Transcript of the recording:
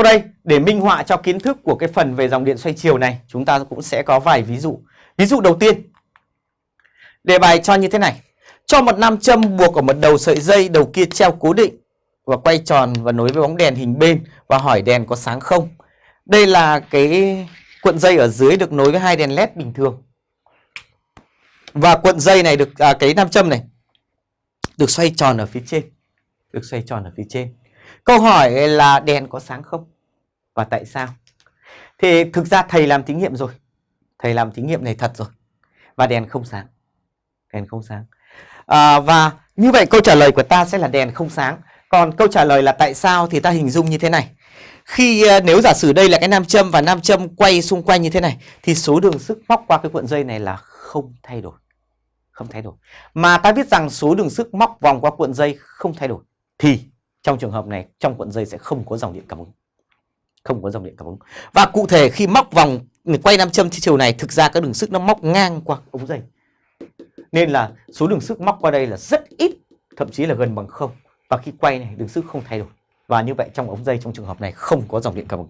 Sau đây để minh họa cho kiến thức của cái phần về dòng điện xoay chiều này chúng ta cũng sẽ có vài ví dụ. Ví dụ đầu tiên đề bài cho như thế này. Cho một nam châm buộc ở một đầu sợi dây, đầu kia treo cố định và quay tròn và nối với bóng đèn hình bên và hỏi đèn có sáng không. Đây là cái cuộn dây ở dưới được nối với hai đèn led bình thường. Và cuộn dây này được à, cái nam châm này được xoay tròn ở phía trên. Được xoay tròn ở phía trên. Câu hỏi là đèn có sáng không? Và tại sao? Thì thực ra thầy làm thí nghiệm rồi. Thầy làm thí nghiệm này thật rồi. Và đèn không sáng. Đèn không sáng. À, và như vậy câu trả lời của ta sẽ là đèn không sáng. Còn câu trả lời là tại sao thì ta hình dung như thế này. Khi à, nếu giả sử đây là cái nam châm và nam châm quay xung quanh như thế này thì số đường sức móc qua cái cuộn dây này là không thay đổi. Không thay đổi. Mà ta biết rằng số đường sức móc vòng qua cuộn dây không thay đổi thì trong trường hợp này trong cuộn dây sẽ không có dòng điện cảm ứng. Không có dòng điện cảm ứng. Và cụ thể khi móc vòng quay nam châm chiều này thực ra các đường sức nó móc ngang qua ống dây. Nên là số đường sức móc qua đây là rất ít, thậm chí là gần bằng không. Và khi quay này đường sức không thay đổi. Và như vậy trong ống dây trong trường hợp này không có dòng điện cảm ứng.